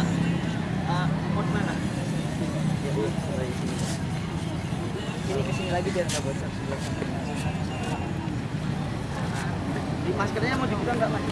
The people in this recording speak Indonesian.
Pak. Eh, uh, mau mana? Ya, Jadi ini ke sini lagi biar nggak bocor sebelah Di maskernya mau dibuka nggak Mas?